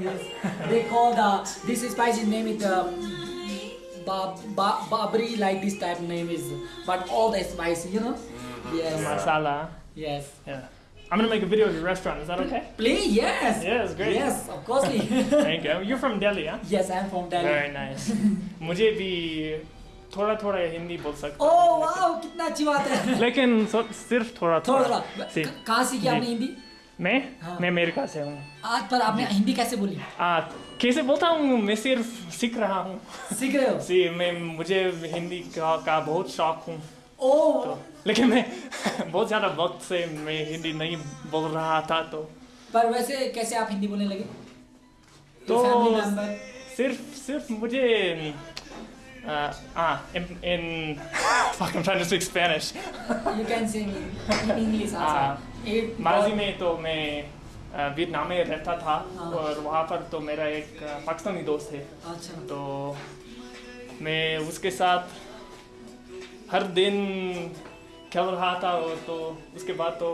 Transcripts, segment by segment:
Yes. They call the this spicy name is the ba, ba, babri like this type name is but all the spicy you know. Yes. Masala. Yes. Yeah. I'm gonna make a video of your restaurant. Is that okay? Please yes. Yes, great. Yes, of course. Thank you. You're from Delhi, huh? yes, I'm from Delhi. Very nice. मुझे भी थोड़ा थोड़ा हिंदी बोल सकता Oh हूँ, wow, कितना अच्छी बात है. लेकिन- लेकिन सो- सिर्फ थोड़ा थोड़ा थोड़ा थोड़ा. सी क- कहाँ सीखी आपने जी। हिंदी? मैं? हाँ। मैं अमेरिका से हूँ। आज पर आपने हिंदी कैसे बोली? आ, कैसे बोलता हूँ? मैं सिर्फ़ सीख रहा हूँ। सीख रहे हो? सी मैं मुझे हिंदी का, का बहुत शौक हूँ। ओह तो लेकिन मैं बहुत ज़्यादा वक्त से मैं हिंदी नहीं बोल रहा था तो। पर वैसे कैसे आप हिंदी बोलने लगे? तो सिर्फ़ सिर्फ़ मुझे ah in, in fuck I'm trying to speak Spanish You can say me in English also. हाँ। It- माजी में तो मैं अ, वियतनाम में रहता था हाँ। और वहाँ पर तो मेरा एक अ, पाकिस्तानी दोस्त है अच्छा तो मैं उसके साथ हर दिन खेल रहा था और तो उसके बाद तो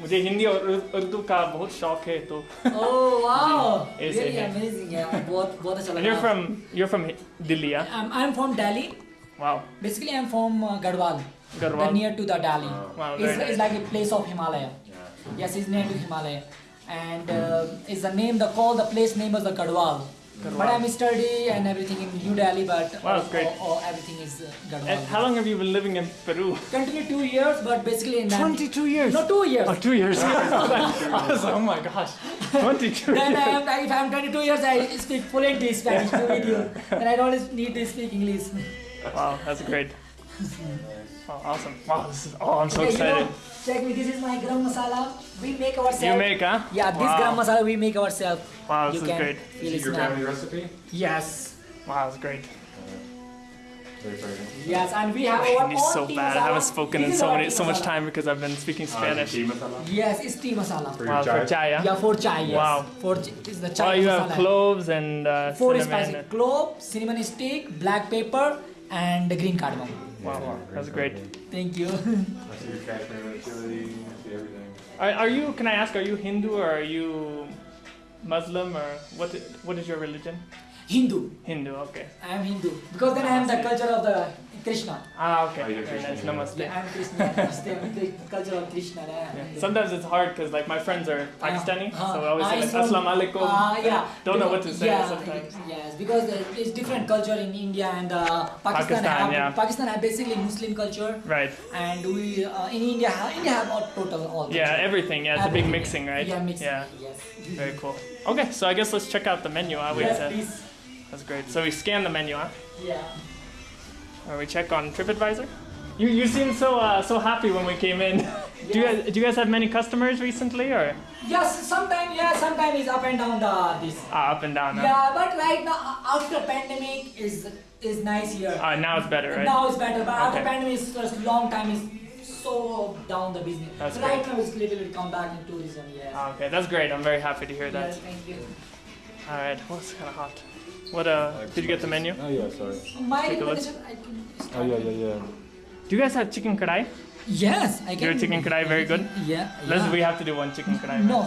मुझे हिंदी और उर- उर्दू का बहुत शौक है तो Oh wow! ऐसे Really है। amazing है बहुत बहुत अच्छा And you're लगा. from you're from Delhi yeah? I'm I'm from Delhi. wow Basically I'm from uh, Garhwal. Garhwal. The near to the Delhi. Wow, it's, very nice. it's like a place of Himalaya. Yes, it's near to Himalaya. And uh, it's the name, the call, the place name is the Garhwal. But I'm study and everything in New Delhi, but Wow, that's great. all- all- everything is uh, Garhwal. and how long have you been living in Peru Continue two years, but basically in that- 22 years No, two years. oh two years I was like, oh my gosh 22 Then I years am, if I'm 22 years, I speak fluently Spanish to with you. Then I don't need to speak English. wow that's great oh, awesome wow this is oh I'm so Okay, you know, excited check me. This is my garam masala. We make ourselves. you make huh Yeah, this wow. garam masala we make ourselves. wow you this is can great feel Is its it your smell. family recipe? Yes. wow that's great Very fragrant. Yes, and we have our Hindi's own so tea bad I haven't spoken This in so many so much time because I've been speaking Uh, Spanish tea masala? Yes, it's tea masala. For your wow for chai? chai yeah Yeah, for chai. Yes. Wow. For ch- it's the chai oh you masala. have cloves and uh, Four cinnamon spices: and- clove, cinnamon stick, black pepper, and the green cardamom. wow wow that's great Thank you. I see your Kashmiri chili, I see everything. Are, are you? Can I ask? Are you Hindu or are you Muslim or what? What is your religion? Hindu. Hindu. Okay. I am Hindu because then I am the culture of the Krishna. Ah, okay. Oh, Very nice. Namaste. Yeah, I am Krishna. Namaste. I'm the culture of Krishna. I Yeah. Sometimes it's hard because like my friends are Pakistani, Uh, so I always uh, say like, it's from- alaikum. Uh, yeah. Don't know what to say yeah, sometimes. Yes, because uh, it's different culture in India and uh, Pakistan. Pakistan, have, yeah. Pakistan have basically Muslim culture, Right. and we uh, in India have, India have all, total all. Yeah. Everything. Yeah. It's a big mixing, right? Yeah, mixing. Yeah. Yes. Very cool. Okay, so I guess let's check out the menu. Huh? Wait, yes, uh, please. that's great. So we scan the menu, huh? Yeah. Or we check on TripAdvisor. You you seem so uh, so happy when we came in. do you guys, do you guys have many customers recently or Yes, sometimes yeah, sometimes it's up and down the this. ah, up and down? Huh? Yeah, but right now uh, after pandemic is is nice here. Uh, now it's better, right? Now it's better, but after pandemic is just long time is so down the business. That's right great. now it's little bit come back in tourism. Yes. Ah, Okay, that's great. I'm very happy to hear that. Yes, thank you. All right, well, it's kind of hot. What uh? Did you get the menu? Oh yeah, sorry. My Take a look. recommendation, I can start. Oh yeah, yeah, yeah. Do you guys have chicken kadai? Yes, I can. Your chicken kadai very good. Yeah. Let's yeah. we have to do one chicken kadai. No,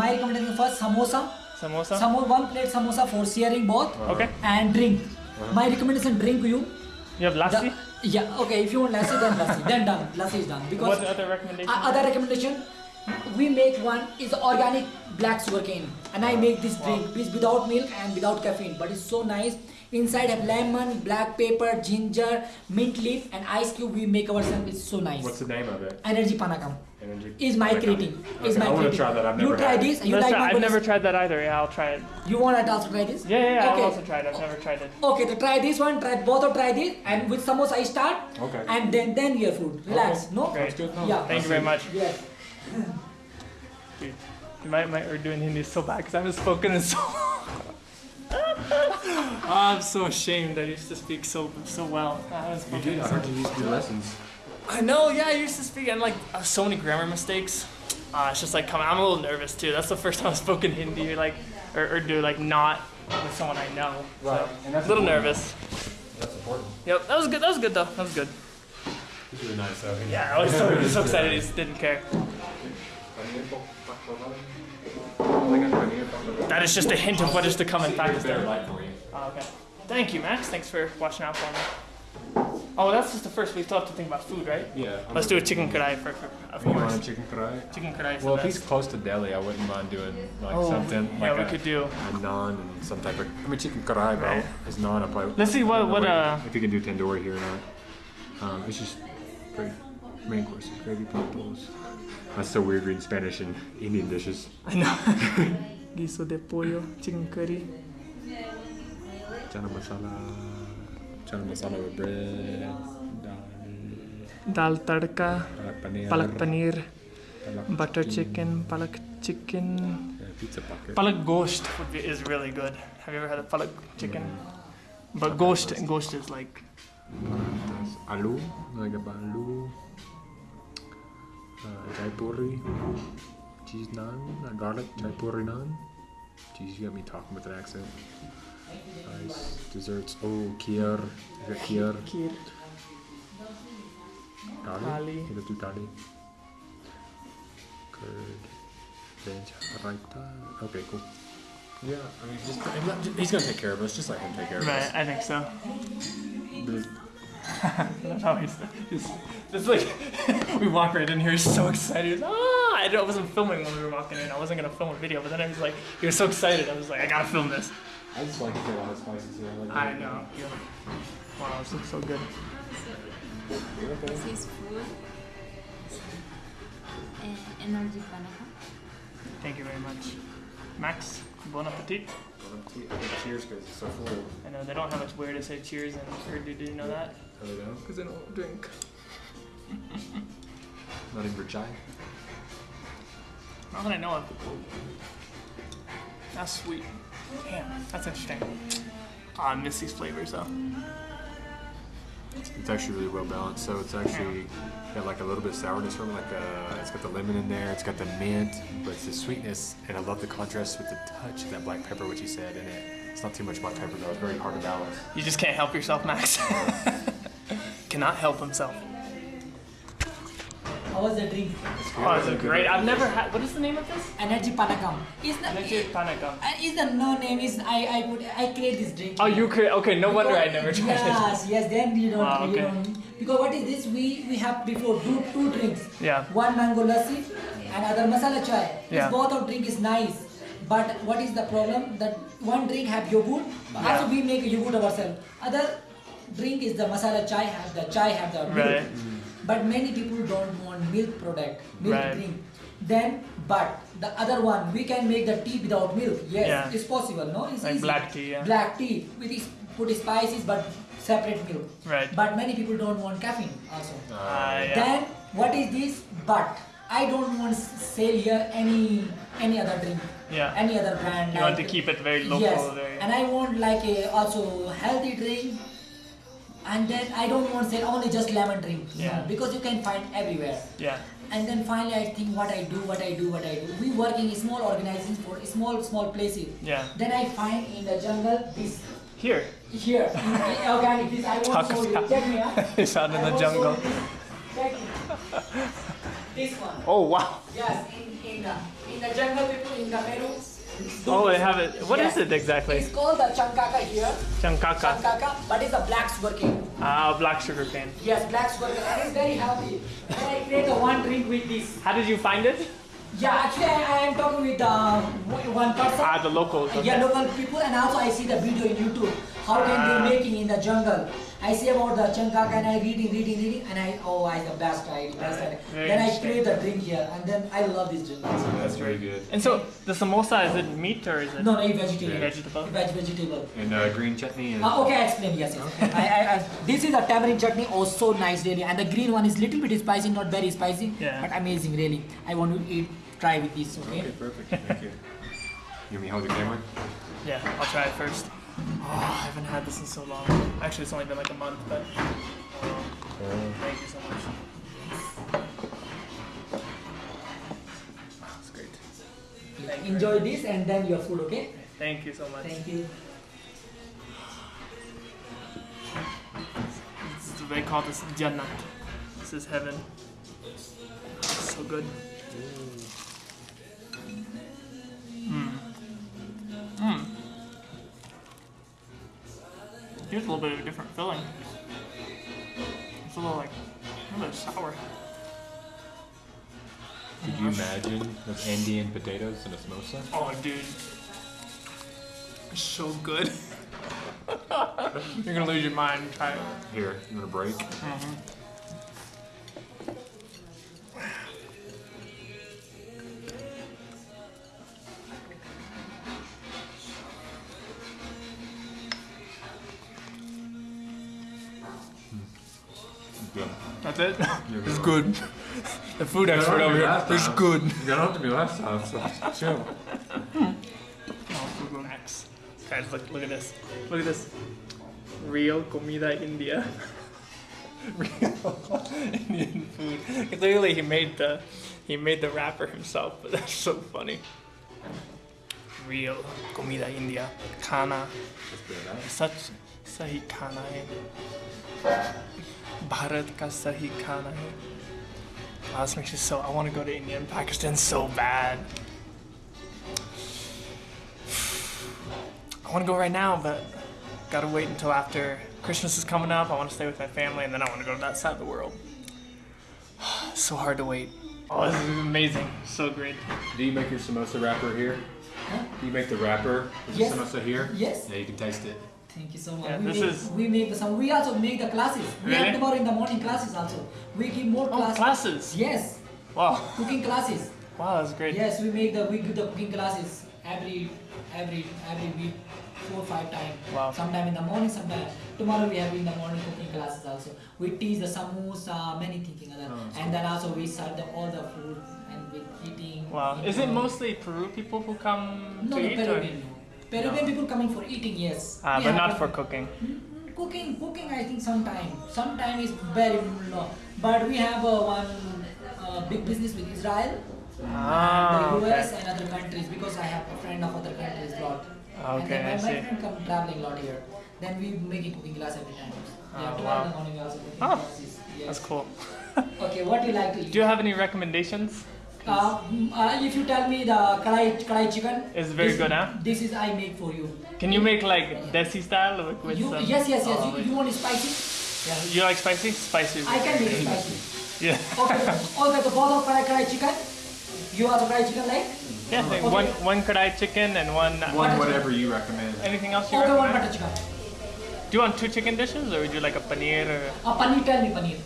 my recommendation first samosa. Samosa. Samo one plate samosa for sharing both Okay. and drink. Uh-huh. My recommendation drink you. You have lassi. The, yeah. Okay. If you want lassi, then lassi. then done. Lassi is done because. What other recommendation? Uh, other recommendation, we make one is organic black sugarcane, and I make this drink which without milk and without caffeine, but it's so nice. Inside have lemon, black pepper, ginger, mint leaf, and ice cube. We make ourselves. It's so nice. What's the name of it? Energy panakam Energy. is my Okay. creating. Is my I want to try that. I've you never try had it. this. You That's like right, I've never tried that either. Yeah, I'll try it. You want to also try this? Yeah, yeah, yeah Okay. I'll also try it. I've never tried it. Okay, to try this one, try both of try this, and with samosa I start, Okay. and then then your food. Relax, no? Great. Good. Yeah. Thank you very much. Yes. Dude, might, might, we're doing Hindi so bad because I haven't spoken in so I'm so ashamed. I used to speak so so well. I haven't You did. I heard you used to do lessons. I know, yeah, I used to speak and like uh, so many grammar mistakes. Uh, it's just like coming. I'm a little nervous too. That's the first time I've spoken Hindi, like or, or do like not with someone I know. Right, So, and that's a little important. nervous. That's important. Yep, that was good. That was good though. That was good. It's really nice though. Yeah, I was so, so excited. He just didn't care. That is just a hint of what is to come in Better Pakistan. light for you. Oh, okay. Thank you, Max. Thanks for watching out for me. Oh, that's just the first. We still have to think about food, right? Yeah. Let's do a chicken kadai for, for of You want a chicken karai? Chicken kadai is Well, the if he's close to Delhi, I wouldn't mind doing like Oh, something yeah, like we a, could do. a naan and some type of. I mean, chicken karai, bro. Right. Is naan. I probably. Let's see what don't know what uh. If you can do tandoori here or not. Um, it's just great. Main courses, gravy platos. That's so weird reading Spanish and Indian dishes. I know. Guiso de pollo, chicken curry. Chana masala. Chana masala with bread. Dal. Dal tadka, Palak paneer. palak paneer, palak butter chicken, palak chicken. Yeah, pizza pocket. Palak gosht would be, is really good. Have you ever had a palak chicken? Mm. But gosht, gosht is like There's aloo, like a aloo. Uh, chai puri, cheese naan, uh, garlic chai puri naan. Jeez, you got me talking with an accent. Nice desserts. Oh, kheer. You got kheer. kheer. Dali. You got dali. Curd. Veg. Raita. Okay, cool. Yeah, I mean, just, he's gonna take care of us. Just let him take care of Right, us. I think so. But- That's how he's, he's it's like we walk right in here. He's so excited. He's, ah, I don't- I wasn't filming when we were walking in. I wasn't gonna film a video, but then I was like, he was so excited. I was like, I gotta film this. I just like to get all the spices here. Like I know. Yeah. Wow, this looks so good. This is food. Uh, energy panaha. Thank you very much, Max. Bon appetit. Cheers, because it's so full. I know they don't have much where to say cheers in Urdu. Did you know that? Oh, yeah? Because they don't drink. Not even for chai. Not that I know of. That's sweet. Damn, that's interesting. Oh, I miss these flavors though. It's actually really well balanced. So it's actually got like a little bit of sourness from it. Like uh, it's got the lemon in there. It's got the mint, but it's the sweetness. And I love the contrast with the touch of that black pepper, which you said in it. It's not too much black pepper though. It's very hard to balance. You just can't help yourself, Max. Cannot help himself. How was the drink? Oh, it's a great. I've never had. What is the name of this? Energy Panakam. Is the Legit panakam. uh, is the no name is I I put I create this drink. Oh, you create. Okay, no wonder I never tried it. Yes, yes. Then you don't. Wow, you okay. don't. Because what is this? We we have before two two drinks. Yeah. One mango lassi and other masala chai. Yeah. This both of drink is nice. But what is the problem? That one drink have yogurt. Yeah. Also we make yogurt ourselves. Other drink is the masala chai have the chai have the milk. Right. But many people don't want milk product, milk Right. drink. Then, but the other one, we can make the tea without milk. Yes, Yeah. it's possible. No, it's Like easy. black tea, yeah. Black tea with is put spices but separate milk. Right. But many people don't want caffeine also. Ah, yeah. Then what is this? But I don't want s- sell here any any other drink. Yeah. Any other brand. You want to keep it very local. Yes, Very. and I want like a also healthy drink. And then I don't want to sell only just lemon drink. No, Yeah. because you can find everywhere. yeah. And then finally I think what I do, what I do, what I do. We work in small organizations for small small places. Yeah. Then I find in the jungle this Here. here organic this I want to show you. Check me out. It's out in I the want to show jungle. this. Check. This one. Oh wow. Yes, in, in the in the jungle people in the Peru. Oh, they this. have it. What is Yes. it exactly? It's called the chancaca here. Chancaca. Chancaca, but it's a black sugarcane. Ah, black sugar cane. Yes, black sugarcane, and it's very healthy. And I create a one drink with this. How did you find it? Yeah, actually, I, I am talking with uh, one person. Ah, the locals. Okay. Yeah, local people, and also I see the video in YouTube. How can they making in the jungle? I see about the chancaca, and I reading, reading, reading, and I oh, I the best idea, best idea. Then I interesting. create the drink here, and then I love this drink. That's very good. And so the samosa is it meat or is it No, no, it's vegetable. vegetable? Veg vegetable. And uh, green chutney and Uh, okay, I explain. Yes, yes. I, I, I, this is a tamarind chutney. Oh, so nice, really. And the green one is little bit spicy, not very spicy, Yeah. but amazing, really. I want to eat, try with this. Okay. Okay, perfect. Thank you. You want me to hold the camera? Yeah, I'll try it first. Oh, I haven't had this in so long. Actually, it's only been like a month, but um, thank you so much. Oh, it's great. Thank you. Enjoy this, and then your food. Okay. Thank you so much. Thank you. This is, they call this Jannat. This is heaven. So good. Here's a little bit of a different filling. It's a little like a little bit sour. Could you imagine those Andean potatoes in a samosa? Oh, dude. It's so good. You're gonna lose your mind. Try it. Here, you want a break? Good. That's it. You're It's good. good. The food expert over here. It's good. You got to me last time, so chill. Hmm. Oh, Google Maps. Guys, look, look at this. Look at this. Real comida India. Real Indian food. Clearly, he made the he made the wrapper himself, but that's so funny. Real comida India. Khana. सच सही खाना है भारत का सही खाना है Wow, this makes me so I want to go to India and Pakistan so bad. I want to go right now, but gotta wait until after Christmas is coming up. I want to stay with my family, and then I want to go to that side of the world. so hard to wait. Oh, this is amazing. So great. Do you make your samosa wrapper here? Huh? Do you make the wrapper? Is Yes. the samosa here? Yes. Yeah, you can taste it. Thank you so much. Yeah, we, this make, is- we make some. We also make the classes. We Really? have tomorrow in the morning classes also. We give more classes. Oh, classes. Yes, Wow. cooking classes. Wow, that's great. Yes, we make the we give the cooking classes every every every week, four five times. Wow. Sometime in the morning, sometime tomorrow we have in the morning cooking classes also. We teach the samosa, many things other, Oh, and then also we serve the, all the food and with eating. Wow. Is it mostly Peru people who come No, to no, eat? Peruvian. Or? Peruvian people coming for eating, yes. Ah, but not for cooking. Mm, Cooking, cooking. I think sometime, sometime is very low. But we have uh, one uh, big business with Israel, Ah, and the US, okay. and other countries because I have a friend of other countries a lot. and Okay, then my, I my friend come traveling a lot here. Then we make a cooking class every time. Oh, Yeah, wow. in the morning we also cooking Oh. Yes. That's cool. Okay, what do you like to eat? Do you have any recommendations? Uh, mm, uh, if you tell me the kadai, kadai chicken, It's very this, good, huh? This is I make for you. Can you make like desi style like, with you some? yes, yes, yes. Oh, you, you want it spicy? yeah. You like spicy? Spicy. I can make spicy. Yeah. Okay, okay, the both of kadai kadai chicken. You are the kadai chicken like? Yeah. I Okay. One one kadai chicken and one. uh, One, whatever you recommend. Anything else you Okay, one recommend? butter chicken. Do you want two chicken dishes or would you like a paneer or Uh, paneer, tell me paneer.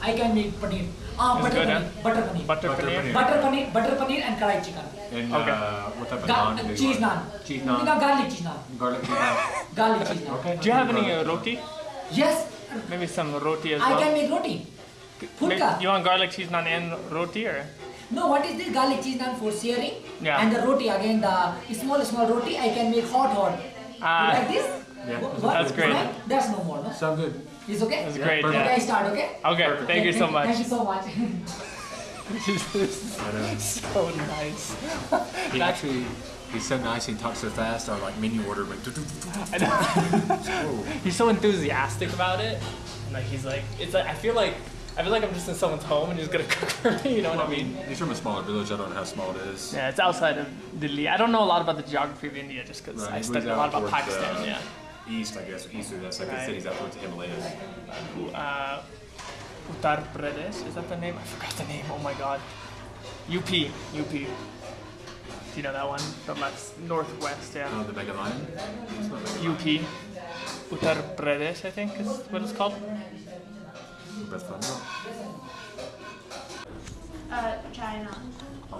I can make paneer. Ah, It's butter good, paneer. huh? Butter paneer. butter, Butter paneer? paneer. Butter paneer, butter paneer and kadai chicken. And Okay. uh, what type of Ga- naan do you cheese want? naan. Cheese No, naan. garlic cheese naan. Garlic cheese naan. Garlic cheese naan. Okay. Do you have any uh, roti? Yes, Maybe some roti as I well. can make roti. May- Fulka. You want garlic cheese naan and roti or? No, what is this garlic cheese naan for searing? Yeah. And the roti again, the small small roti I can make hot hot. Ah. you like this? Yeah. Wha- what? That's great. Right? That's no more, no? Sound good. It's okay? That's Yeah, great. perfect. Okay, I start, okay? Okay. Perfect. Thank you so much. Thank you so much. I know. so nice. He actually, he's so nice. He talks so fast. Our like menu order went. I know. he's so enthusiastic about it. And like he's like, it's like I feel like I feel like I'm just in someone's home and he's gonna cook for me. You know what I mean? He's from a smaller village. I don't know how small it is. Yeah, it's outside of Delhi. I don't know a lot about the geography of India just because Right, I studied a lot about Pakistan. uh, yeah. East, I guess. East of that's like Right. the cities out towards the Himalayas. Uh, Uttar Pradesh is that the name? I forgot the name. Oh my god. UP. UP. Do you know that one? The left northwest. Yeah. Oh, the Mega Lion. It's not Mega UP. Uttar Pradesh, I think is what it's called. Lion. That's fun. Uh, China.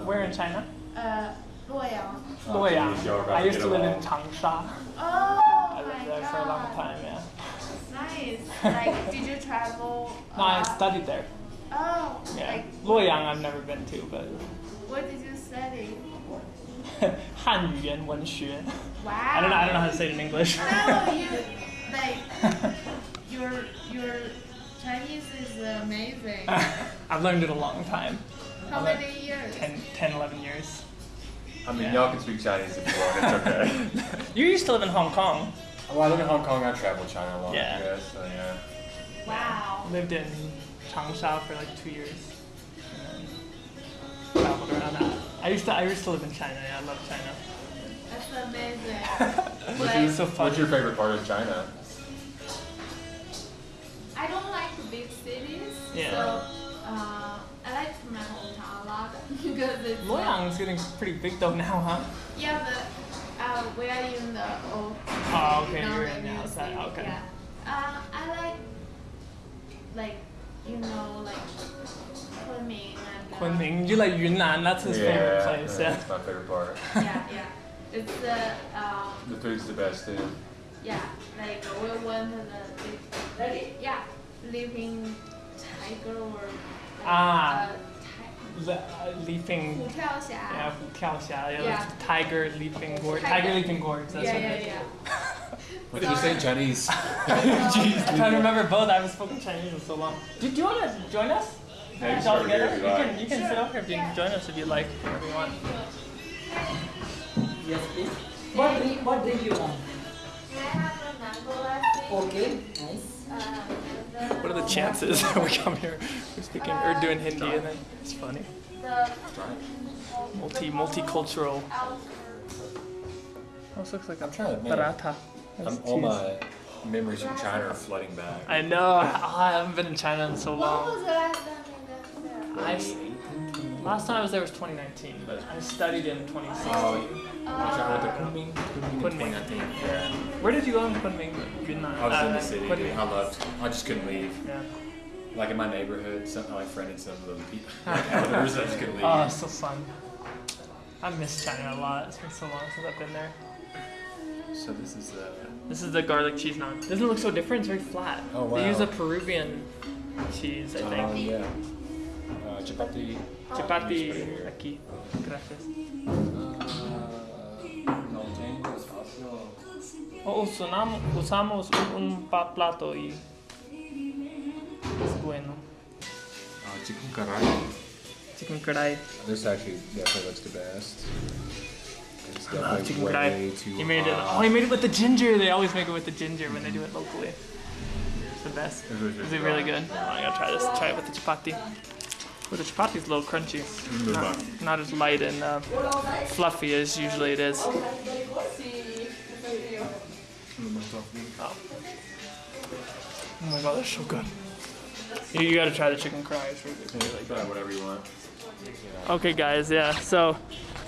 Where in China? Uh, 洛阳. Luoyang. I used to live in Changsha. Oh like, did you travel? No, I uh, studied there. Oh. Yeah. Like, Luoyang, I've never been to, but. What did you study? 汉语言文学. Wow. I don't know. I don't know how to say it in English. no, you like your your Chinese is amazing. I've learned it a long time. How I've many years? 10, 10, 11 years. I mean, y'all can speak Chinese if you want. It's okay. you used to live in Hong Kong. I live in Hong Kong. I travel China a lot. Yeah. So yeah. Wow. Yeah. Lived in Changsha for like two years. Traveled around. I, used to. I used to live in China. Yeah, I love China. That's amazing. what's, your, so what's your favorite part of China? I don't like big cities. Yeah. So uh, I like my hometown a lot because it's. Luoyang is getting pretty big though now, huh? Yeah, but uh, we are in the old. Oh, okay, not you're in the outside. city, Okay. Yeah. Uh, I like, like, you know, like Kunming and. Uh, Kunming, you like Yunnan? That's his favorite place. Yeah. That's my favorite part. Yeah, yeah. It's the um, The food's the best too. yeah, like we went to the Ready? yeah, living tiger or like, Ah. uh, ti- Le- uh, leaping. 虎跳峡. Yeah, 虎跳峡, yeah, Yeah. tiger leaping gorge. Tiger. Tiger leaping gorge. That's Yeah, what yeah, it is. yeah. What did you say in Chinese? I'm trying to remember both. I haven't spoken Chinese in so long. Do, do you want to join us? Yeah, you It's all can start together. here if You you can, like. you can sit up here if you can join us if you like, whatever you want. Yes, please. What drink? What drink you want? Can I have a mango latte? Okay, nice. Uh, what are the chances that we come here, we're speaking Urdu and Hindi, and then it's funny. Multi multicultural. outer this looks like a I'm trying to think. paratha. I'm, all my memories from China are flooding back. I know. Oh, I haven't been in China in so long. was the last time you were there? I s- last time I was there was 2019, but I studied in 2016. Oh, I went to Kunming. Kunming in Kunming. 2019. Yeah. Where did you go in Kunming? Yunnan. I was in Uh, the city. Kunming. I loved. I just couldn't leave. Yeah. Like in my neighborhood, some, I like friended some of the people, like elders. I just couldn't leave. Oh, it's so fun. I miss China a lot. It's been so long since I've been there. so this is uh, This is the garlic cheese naan. Doesn't look so different. It's very flat. Oh, wow. They use a Peruvian cheese, I think. oh think. yeah, uh, chapati. Chapati here. aquí. Gracias. no tengo espacio. O usamos, usamos un, un pa- plato y es bueno. Uh, chicken karai. Chicken kadai. This actually definitely looks the best. It's definitely chicken way kadai. too He made it. Oh, he made it with the ginger. They always make it with the ginger when they do it locally. It's the best. It was Is it really good? Oh, I gotta try this. Try it with the chapati. But the chapati's a little crunchy. Not, not as light and uh, fluffy as usually it is. Oh. Oh my god, that's so good. You, you gotta try the chicken fries. It's really, good. Whatever you want. Okay, guys, yeah. So,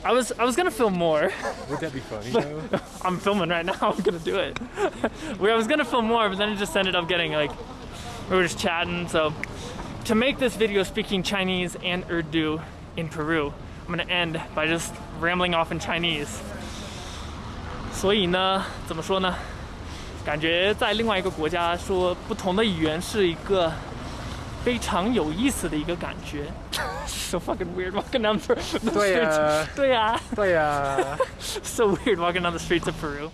I was I was gonna film more. Would that be funny though? I'm filming right now. I'm gonna do it. we, I was gonna film more, but then it just ended up getting like we were just chatting. So to make this video speaking Chinese and Urdu in Peru, I'm gonna end by just rambling off in Chinese. 所以呢，怎么说呢？感觉在另外一个国家说不同的语言是一个非常有意思的一个感觉。so fucking weird walking down the the 对呀 streets. 对呀，对呀。 so weird walking down the streets of Peru.